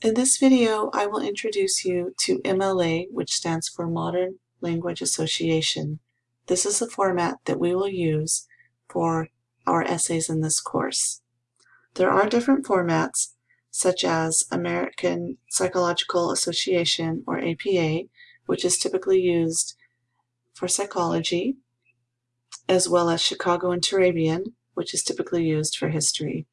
In this video, I will introduce you to MLA, which stands for Modern Language Association. This is the format that we will use for our essays in this course. There are different formats, such as American Psychological Association, or APA, which is typically used for psychology, as well as Chicago and Turabian, which is typically used for history.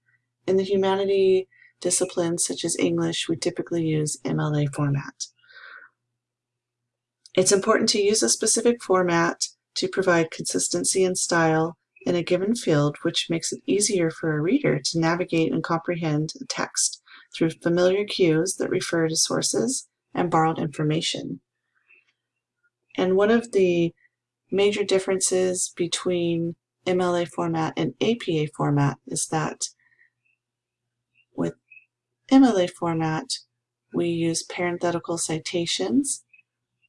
In the humanity disciplines such as English, we typically use MLA format. It's important to use a specific format to provide consistency and style in a given field, which makes it easier for a reader to navigate and comprehend a text through familiar cues that refer to sources and borrowed information. And one of the major differences between MLA format and APA format is that MLA format, we use parenthetical citations,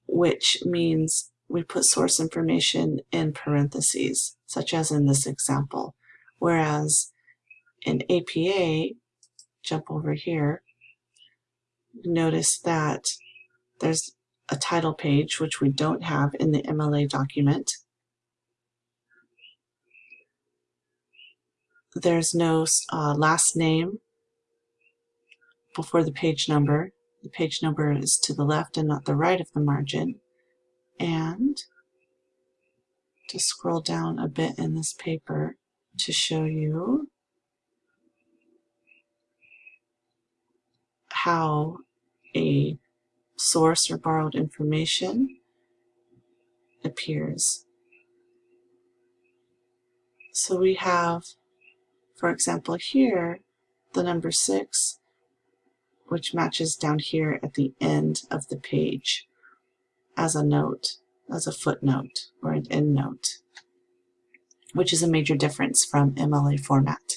which means we put source information in parentheses, such as in this example. Whereas in APA, jump over here, notice that there's a title page, which we don't have in the MLA document. There's no uh, last name before the page number. The page number is to the left and not the right of the margin. And to scroll down a bit in this paper to show you how a source or borrowed information appears. So we have, for example, here, the number 6 which matches down here at the end of the page as a note, as a footnote or an endnote, which is a major difference from MLA format.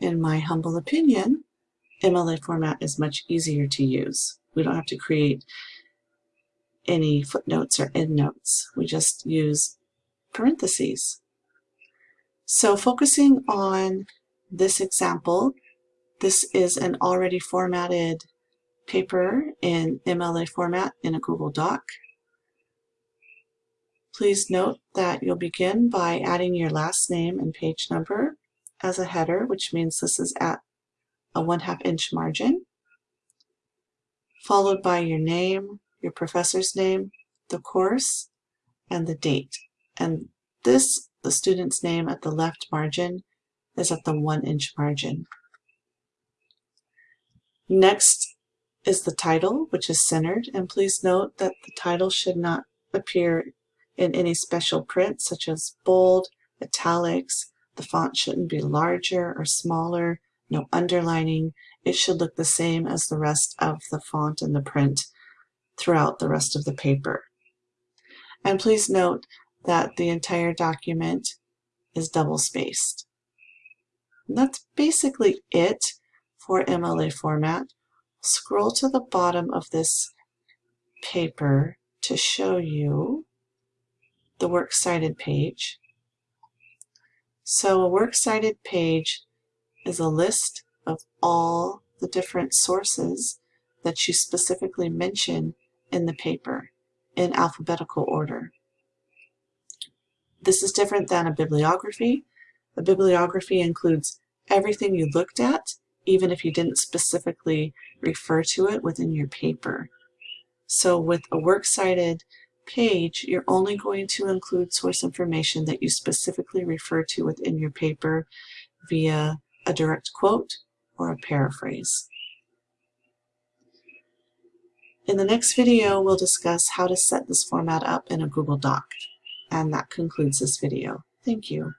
In my humble opinion, MLA format is much easier to use. We don't have to create any footnotes or endnotes. We just use parentheses. So focusing on this example, this is an already formatted paper in MLA format in a Google Doc. Please note that you'll begin by adding your last name and page number as a header, which means this is at a 1 half inch margin, followed by your name, your professor's name, the course, and the date. And this, the student's name at the left margin, is at the 1 inch margin. Next is the title, which is centered, and please note that the title should not appear in any special print, such as bold, italics, the font shouldn't be larger or smaller, no underlining. It should look the same as the rest of the font and the print throughout the rest of the paper. And please note that the entire document is double spaced. That's basically it for MLA format, scroll to the bottom of this paper to show you the Works Cited page. So a Works Cited page is a list of all the different sources that you specifically mention in the paper in alphabetical order. This is different than a bibliography. A bibliography includes everything you looked at even if you didn't specifically refer to it within your paper. So with a works cited page, you're only going to include source information that you specifically refer to within your paper via a direct quote or a paraphrase. In the next video, we'll discuss how to set this format up in a Google Doc. And that concludes this video. Thank you.